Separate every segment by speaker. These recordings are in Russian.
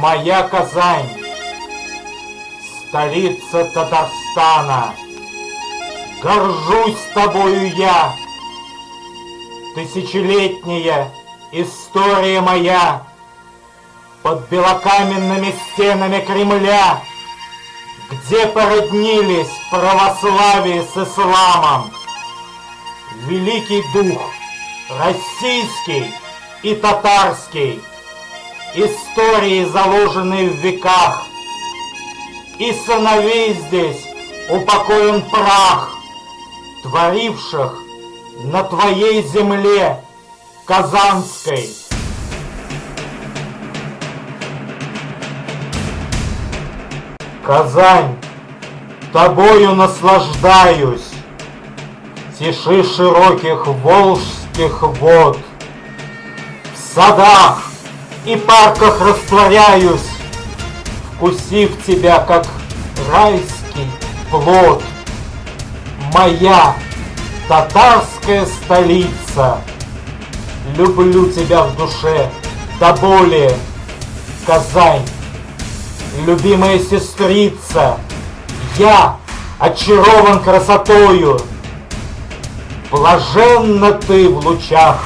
Speaker 1: Моя Казань, столица Татарстана, Горжусь тобою я, Тысячелетняя история моя. Под белокаменными стенами Кремля, Где породнились православие с исламом, Великий дух российский и татарский, Истории, заложенные в веках, И сыновей здесь упокоен прах, Творивших на твоей земле Казанской. Казань, тобою наслаждаюсь, Тиши широких волжских вод. В садах и парках растворяюсь, Вкусив тебя, как райский плод. Моя татарская столица, Люблю тебя в душе до боли, Казань, любимая сестрица, Я очарован красотою, Блаженна ты в лучах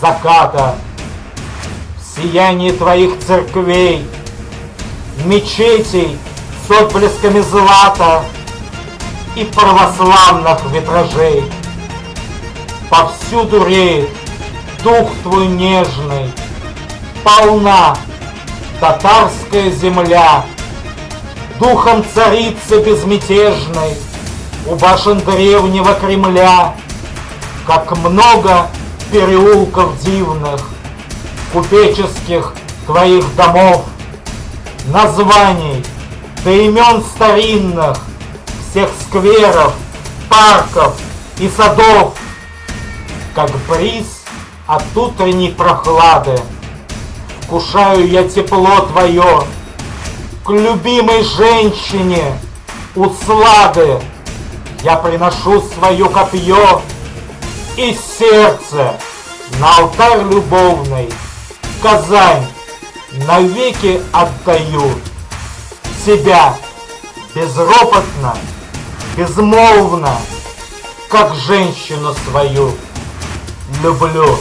Speaker 1: заката, сиянии твоих церквей, Мечетей с отблесками злата И православных витражей. Повсюду реет дух твой нежный, Полна татарская земля, Духом царицы безмятежной У башен древнего Кремля. Как много переулков дивных, Купеческих твоих домов, Названий до имен старинных Всех скверов, парков и садов, Как бриз от утренней прохлады. Вкушаю я тепло твое К любимой женщине услады Я приношу свое копье и сердце на алтарь любовный Казань навеки отдаю Тебя безропотно, безмолвно Как женщину свою люблю